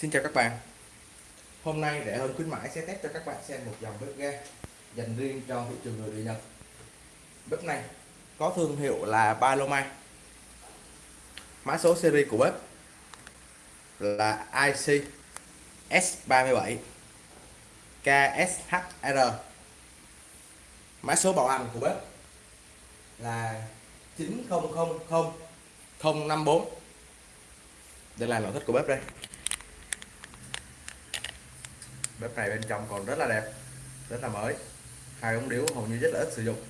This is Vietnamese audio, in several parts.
Xin chào các bạn. Hôm nay rẻ hơn khuyến mãi sẽ test cho các bạn xem một dòng bếp ga dành riêng cho thị trường người Nhật Bếp này có thương hiệu là Paloma Mã số series của bếp là IC S37 KSHR Mã số bảo hành của bếp là 9000 054 Đây là nội thất của bếp đây bếp này bên trong còn rất là đẹp, rất là mới. Hai ống điếu hầu như rất là ít sử dụng.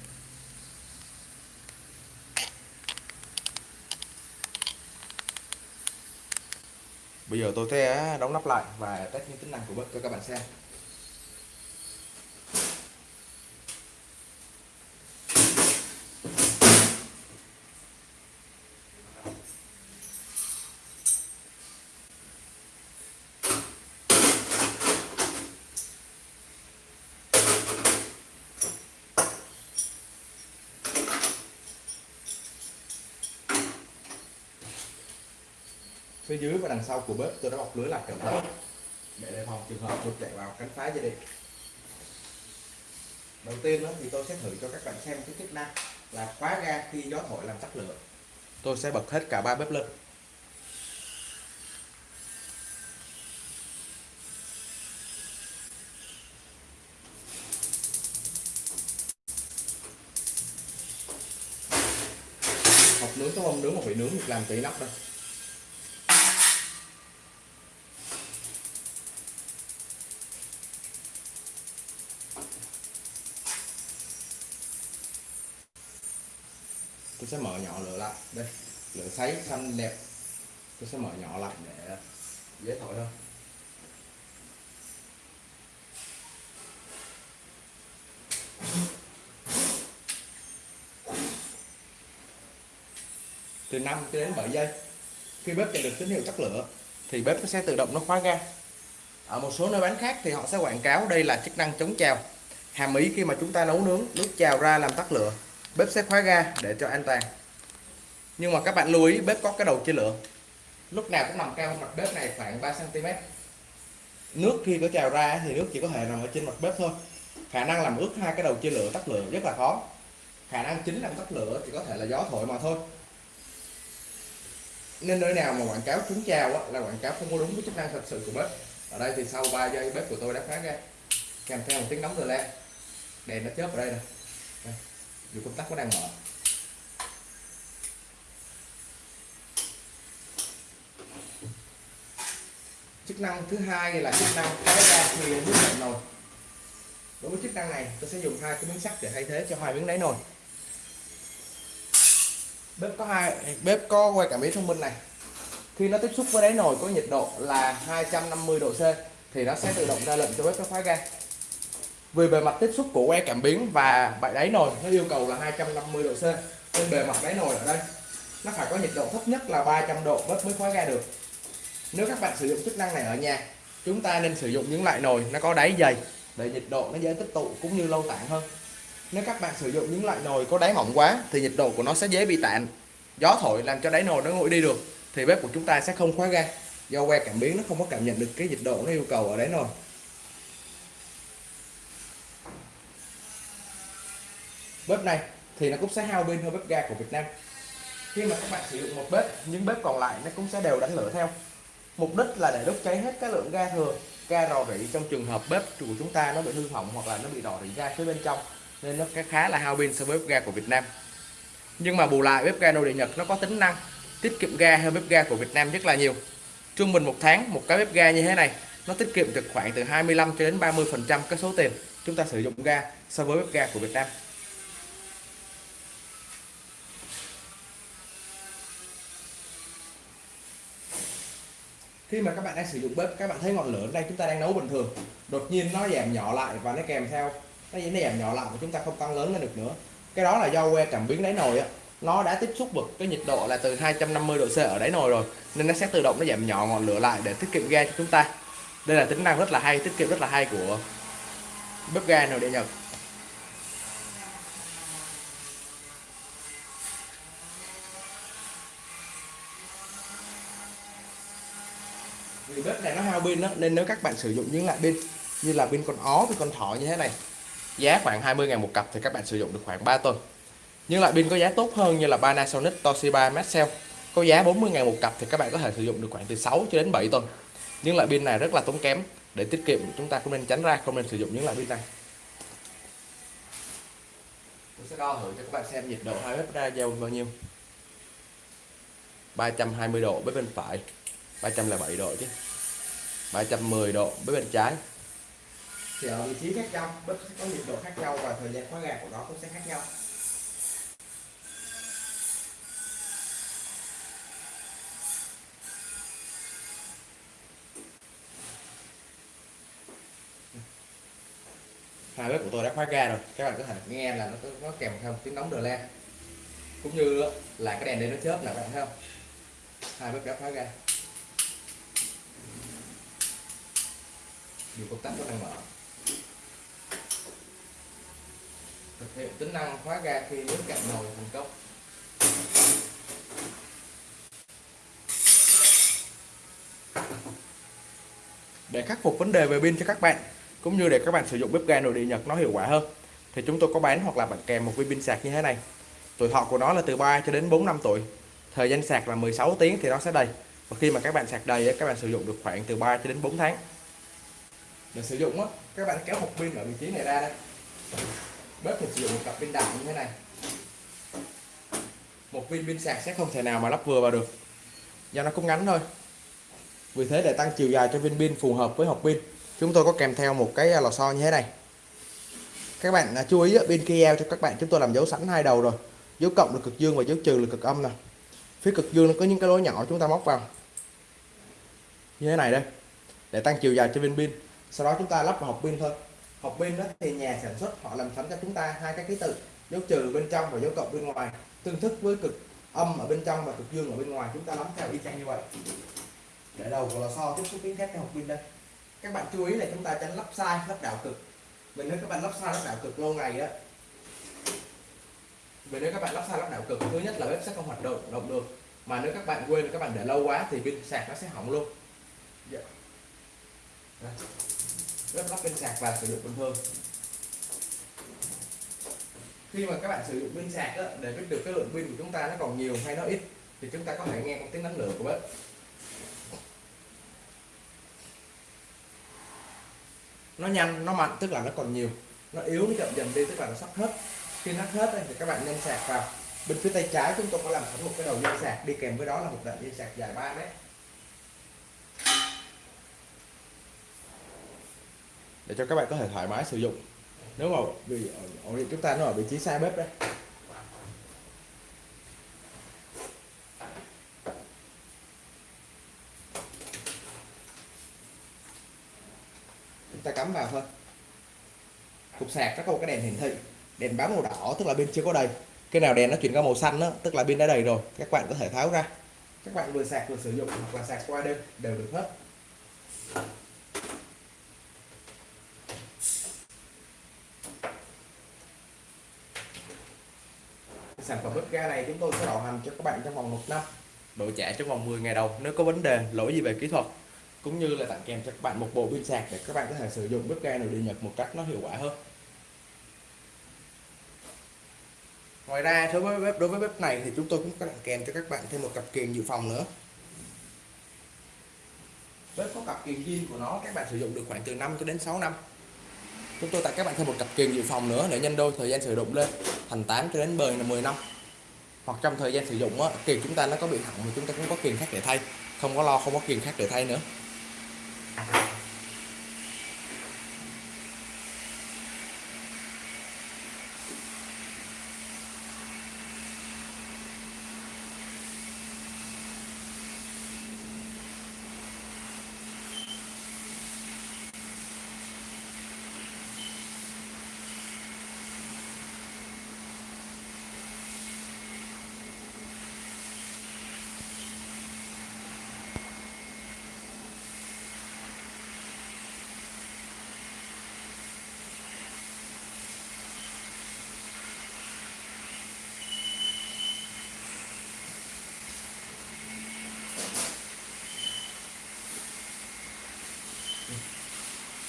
Bây giờ tôi sẽ đóng nắp lại và test những tính năng của bếp cho các bạn xem. Phía dưới và đằng sau của bếp tôi đã bọc lưới lại cẩn thận. Để đề phòng trường hợp đột chạy vào cắn phá gia đình. Đầu tiên đó thì tôi sẽ thử cho các bạn xem cái chức năng là khóa ga khi gió thổi làm tắt lửa. Tôi sẽ bật hết cả ba bếp lên. Hộp nướng có không nướng một vị nướng được làm tí nắp đâu tôi sẽ mở nhỏ lửa lại. Đây, lửa sấy xanh đẹp. Tôi sẽ mở nhỏ lại để dễ thổi hơn. Từ 5 đến 7 giây, khi bếp nhận được tín hiệu tắt lửa, thì bếp nó sẽ tự động nó khóa ga. Ở một số nơi bán khác thì họ sẽ quảng cáo đây là chức năng chống trào. Hàm ý khi mà chúng ta nấu nướng nước trào ra làm tắt lửa bếp sẽ khóa ga để cho an toàn. Nhưng mà các bạn lưu ý, bếp có cái đầu chia lửa. Lúc nào cũng nằm cao mặt bếp này khoảng 3 cm nước khi có trào ra thì nước chỉ có thể nằm ở trên mặt bếp thôi. Khả năng làm ướt hai cái đầu chia lửa tắt lửa rất là khó. Khả năng chính làm tắt lửa thì có thể là gió thổi mà thôi. Nên nơi nào mà quảng cáo trúng trào là quảng cáo không có đúng với chức năng thật sự của bếp. Ở đây thì sau 3 giây bếp của tôi đã khóa ga. Kèm theo một tiếng nóng từ lên đèn nó chớp ở đây nè dù công tắc có đang mở. Chức năng thứ hai là chức năng cái ra khi nước lạnh nồi. Đối với chức năng này, tôi sẽ dùng hai cái miếng sắt để thay thế cho hai miếng đáy nồi. Bếp có hai, bếp có quay cảm biến thông minh này. Khi nó tiếp xúc với đáy nồi có nhiệt độ là 250 độ C, thì nó sẽ tự động ra lệnh cho bếp nó khóa ga vì bề mặt tiếp xúc của que cảm biến và bãi đáy nồi, nó yêu cầu là 250 độ C. Nên bề mặt đáy nồi ở đây, nó phải có nhiệt độ thấp nhất là 300 độ bếp mới khóa ga được. Nếu các bạn sử dụng chức năng này ở nhà, chúng ta nên sử dụng những loại nồi nó có đáy dày để nhiệt độ nó dễ tích tụ cũng như lâu tản hơn. Nếu các bạn sử dụng những loại nồi có đáy mỏng quá, thì nhiệt độ của nó sẽ dễ bị tản gió thổi làm cho đáy nồi nó nguội đi được, thì bếp của chúng ta sẽ không khóa ga do que cảm biến nó không có cảm nhận được cái nhiệt độ nó yêu cầu ở đáy nồi. Bếp này thì nó cũng sẽ hao pin hơn bếp ga của Việt Nam. Khi mà các bạn sử dụng một bếp, những bếp còn lại nó cũng sẽ đều đánh lửa theo. Mục đích là để đốt cháy hết cái lượng ga thừa, ga rò rỉ trong trường hợp bếp của chúng ta nó bị hư hỏng hoặc là nó bị rò rỉ ga phía bên trong, nên nó khá là hao pin so với bếp ga của Việt Nam. Nhưng mà bù lại, bếp ga nội địa Nhật nó có tính năng tiết kiệm ga hơn bếp ga của Việt Nam rất là nhiều. Trung bình một tháng, một cái bếp ga như thế này, nó tiết kiệm được khoảng từ 25 cho đến 30 phần trăm cái số tiền chúng ta sử dụng ga so với bếp ga của Việt Nam. Khi mà các bạn đang sử dụng bếp, các bạn thấy ngọn lửa đây, chúng ta đang nấu bình thường. Đột nhiên nó giảm nhỏ lại và nó kèm theo, nó giảm nhỏ lại và chúng ta không tăng lớn lên được nữa. Cái đó là do que cảm biến đáy nồi á. Nó đã tiếp xúc với cái nhiệt độ là từ 250 độ C ở đáy nồi rồi, nên nó sẽ tự động nó giảm nhỏ ngọn lửa lại để tiết kiệm ga cho chúng ta. Đây là tính năng rất là hay, tiết kiệm rất là hay của bếp ga nồi điện Nhật. Pin đó nên nếu các bạn sử dụng những loại pin như là pin con ó với con thỏ như thế này, giá khoảng 20 ngàn một cặp thì các bạn sử dụng được khoảng 3 tuần. Nhưng loại pin có giá tốt hơn như là Panasonic, Toshiba, Maxell, có giá 40 ngàn một cặp thì các bạn có thể sử dụng được khoảng từ 6 cho đến 7 tuần. Nhưng loại pin này rất là tốn kém, để tiết kiệm chúng ta cũng nên tránh ra, không nên sử dụng những loại pin này. Tôi sẽ đo thử cho các bạn xem nhiệt độ hai bếp ra giao bao nhiêu. 320 độ bếp bên phải 307 độ chứ. 310 độ bếp bên trái. Thì ở vị trí khác nhau bếp sẽ có nhiệt độ khác nhau và thời gian khóa ga của nó cũng sẽ khác nhau. Hai bếp của tôi đã khóa ga rồi, các bạn có thể nghe là nó nó kèm theo tiếng nóng đờ le cũng như là cái đèn đây nó chớp là các bạn thấy không? Hai bếp đã khóa ga. Điều công tắc nó đang mở. Thực hiện tính năng khóa ga khi nước cạn nồi thành công. Để khắc phục vấn đề về pin cho các bạn, cũng như để các bạn sử dụng bếp ga nội địa Nhật nó hiệu quả hơn, thì chúng tôi có bán hoặc là bạn kèm một viên pin sạc như thế này. Tuổi thọ của nó là từ 3 cho đến 4 năm tuổi, thời gian sạc là 16 tiếng thì nó sẽ đầy. Và khi mà các bạn sạc đầy các bạn sử dụng được khoảng từ 3 cho đến 4 tháng để sử dụng á, các bạn kéo hộp pin ở vị trí này ra đây. Bếp thì sử dụng một cặp pin đại như thế này. Một viên pin sạc sẽ không thể nào mà lắp vừa vào được. Do nó cũng ngắn thôi. Vì thế để tăng chiều dài cho viên pin phù hợp với hộp pin, chúng tôi có kèm theo một cái lò xo như thế này. Các bạn à, chú ý pin kia cho các bạn, chúng tôi làm dấu sẵn hai đầu rồi. Dấu cộng là cực dương và dấu trừ là cực âm nè. Phía cực dương nó có những cái lỗ nhỏ chúng ta móc vào. Như thế này đây. Để tăng chiều dài cho viên pin sau đó chúng ta lắp vào hộp pin thôi. Hộp pin đó thì nhà sản xuất họ làm sẵn cho chúng ta hai cái ký tự, dấu trừ bên trong và dấu cộng bên ngoài. Tương thức với cực âm ở bên trong và cực dương ở bên ngoài, chúng ta lắp theo y chang như vậy. Để đầu của lò xo tiếp xúc kiến thép cái hộp pin đây. Các bạn chú ý là chúng ta tránh lắp sai, lắp đảo cực. Mình nếu các bạn lắp sai, lắp đảo cực lâu ngày á vì nếu các bạn lắp sai, lắp đảo cực, thứ nhất là bếp sẽ không hoạt động động được. Mà nếu các bạn quên, các bạn để lâu quá thì pin sạc nó sẽ hỏng luôn. Yeah rất lắp bên sạc và sử dụng bình thường khi mà các bạn sử dụng pin sạc đó, để biết được cái lượng pin của chúng ta nó còn nhiều hay nó ít thì chúng ta có thể nghe tiếng năng lượng của bếp. Nó nhanh nó mạnh tức là nó còn nhiều. Nó yếu nó chậm dần đi tức là nó sắp hết. Khi nó hết thì các bạn nhân sạc vào. Bên phía tay trái chúng tôi có làm sẵn một cái đầu dây sạc đi kèm với đó là một đoạn dây sạc dài 3 mét. Để cho các bạn có thể thoải mái sử dụng. Nếu mà vì ổ điện chúng ta nó ở vị trí xa bếp đấy, chúng ta cắm vào thôi. Cục sạc nó có một cái đèn hiển thị. Đèn báo màu đỏ tức là pin chưa có đầy. Cái nào đèn nó chuyển qua màu xanh đó, tức là pin đã đầy rồi các bạn có thể tháo ra. Các bạn vừa sạc vừa sử dụng hoặc là sạc qua đêm đều được hết. Sản phẩm bếp ga này chúng tôi sẽ bảo hành cho các bạn trong vòng một năm. Đổi trả trong vòng 10 ngày đầu, nếu có vấn đề, lỗi gì về kỹ thuật, cũng như là tặng kèm cho các bạn một bộ pin sạc để các bạn có thể sử dụng bếp ga nội địa nhật một cách nó hiệu quả hơn. Ngoài ra, đối với bếp, đối với bếp này thì chúng tôi cũng có tặng kèm cho các bạn thêm một cặp kiềng dự phòng nữa. Bếp có cặp kiềng zin của nó, các bạn sử dụng được khoảng từ 5 cho đến 6 năm chúng tôi tặng các bạn thêm một cặp kiềng dự phòng nữa để nhân đôi thời gian sử dụng lên. Thành 8 cho đến 10 là 10 năm. Hoặc trong thời gian sử dụng á, kiềng chúng ta nó có bị hỏng thì chúng ta cũng có kiềng khác để thay. Không có lo không có kiềng khác để thay nữa.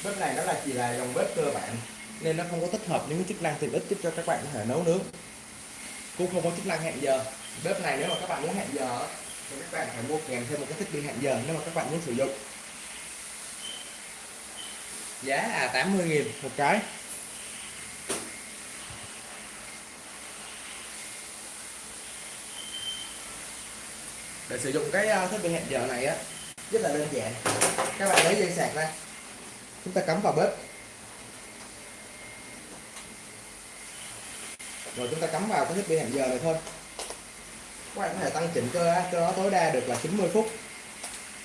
Bếp này nó là chỉ là dòng bếp cơ bản, nên nó không có tích hợp những chức năng tiện ích giúp cho các bạn có thể nấu nướng. Cũng không có chức năng hẹn giờ. Bếp này nếu mà các bạn muốn hẹn giờ thì các bạn phải mua kèm thêm một cái thiết bị hẹn giờ nếu mà các bạn muốn sử dụng. Giá là 80 nghìn một cái. Để sử dụng cái ờ, thiết bị hẹn giờ này á, rất là đơn giản. Các bạn lấy dây sạc ra chúng ta cắm vào bếp. Rồi chúng ta cắm vào cái thiết bị hẹn giờ này thôi. Các bạn có thể tăng chỉnh cho cho nó tối đa được là 90 phút.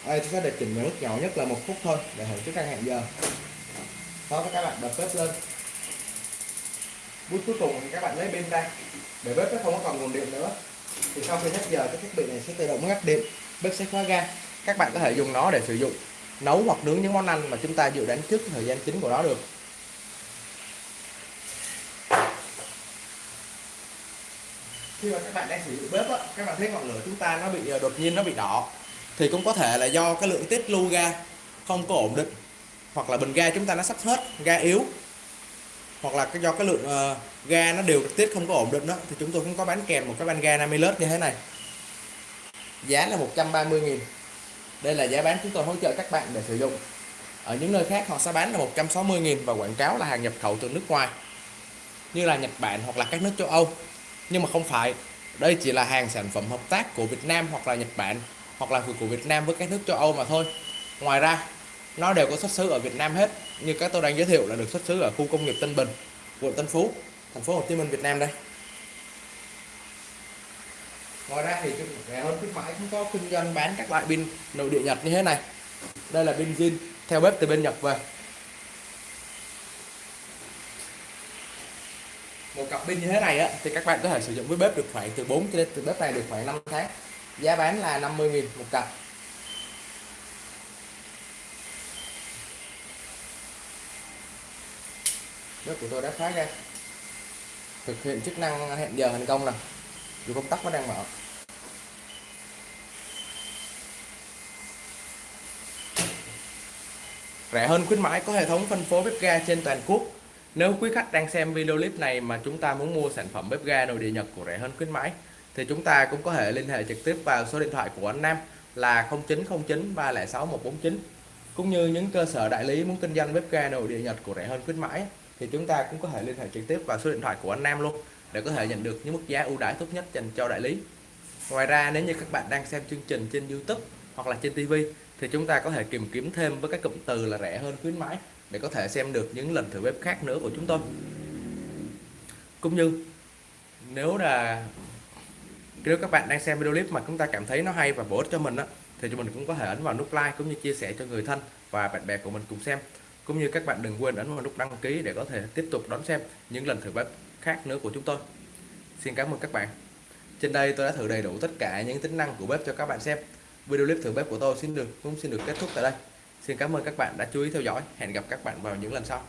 Đây chúng ta để chỉnh mức nhỏ nhất là một phút thôi để hưởng chức năng hẹn giờ. Đó các bạn bật bếp lên. Bước cuối cùng thì các bạn lấy pin ra. Để bếp nó không có còn nguồn điện nữa. Thì sau khi hết giờ cái thiết bị này sẽ tự động ngắt điện. Bếp sẽ khóa ga. Các bạn có thể dùng nó để sử dụng nấu hoặc nướng những món ăn mà chúng ta dự đoán trước thời gian chính của nó được. Khi mà các bạn đang sử dụng bếp á, các bạn thấy ngọn lửa chúng ta nó bị ờ, đột nhiên nó bị đỏ thì cũng có thể là do cái lượng tiết lưu ga không có ổn định hoặc là bình ga chúng ta nó sắp hết ga yếu hoặc là do cái lượng uh, ga nó đều tiết không có ổn định đó thì chúng tôi cũng có bán kèm một cái van ga 50 lít như thế này. Giá là 130 nghìn đây là giá bán chúng tôi hỗ trợ các bạn để sử dụng. Ở những nơi khác họ sẽ bán là 160 nghìn và quảng cáo là hàng nhập khẩu từ nước ngoài, như là Nhật Bản hoặc là các nước châu Âu. Nhưng mà không phải, đây chỉ là hàng sản phẩm hợp tác của Việt Nam hoặc là Nhật Bản hoặc là của Việt Nam với các nước châu Âu mà thôi. Ngoài ra, nó đều có xuất xứ ở Việt Nam hết, như các tôi đang giới thiệu là được xuất xứ ở khu công nghiệp Tân Bình, quận Tân Phú, thành phố Hồ Chí Minh, Việt Nam đây ngoài ra thì rẻ hơn khuyến mãi cũng có kinh doanh bán các loại pin nội địa Nhật như thế này. Đây là pin zin, theo bếp từ bên Nhật về. Một cặp pin như thế này á, thì các bạn có thể sử dụng với bếp được khoảng từ 4 cho đến, từ bếp này được khoảng 5 tháng. Giá bán là 50.000 một cặp. Bếp của tôi đã khóa ra. Thực hiện chức năng hẹn giờ thành công rồi dù công tắc nó đang mở. Rẻ hơn khuyến mãi, có hệ thống phân phối bếp ga trên toàn quốc. Nếu quý khách đang xem video clip này mà chúng ta muốn mua sản phẩm bếp ga nội địa Nhật của rẻ hơn khuyến mãi, thì chúng ta cũng có thể liên hệ trực tiếp vào số điện thoại của anh Nam là 0909 306 149 cũng như những cơ sở đại lý muốn kinh doanh bếp ga nội địa Nhật của rẻ hơn khuyến mãi, thì chúng ta cũng có thể liên hệ trực tiếp vào số điện thoại của anh Nam luôn để có thể nhận được những mức giá ưu đãi tốt nhất dành cho đại lý. Ngoài ra, nếu như các bạn đang xem chương trình trên YouTube hoặc là trên TV thì chúng ta có thể tìm kiếm thêm với các cụm từ là rẻ hơn, khuyến mãi để có thể xem được những lần thử bếp khác nữa của chúng tôi. Cũng như, nếu là, nếu các bạn đang xem video clip mà chúng ta cảm thấy nó hay và bổ ích cho mình á, thì chúng mình cũng có thể ấn vào nút like cũng như chia sẻ cho người thân và bạn bè của mình cùng xem. Cũng như các bạn đừng quên ấn vào nút đăng ký để có thể tiếp tục đón xem những lần thử bếp khác nữa của chúng tôi. Xin cảm ơn các bạn. Trên đây tôi đã thử đầy đủ tất cả những tính năng của bếp cho các bạn xem. Video clip thử bếp của tôi xin được cũng xin được kết thúc tại đây. Xin cảm ơn các bạn đã chú ý theo dõi. Hẹn gặp các bạn vào những lần sau.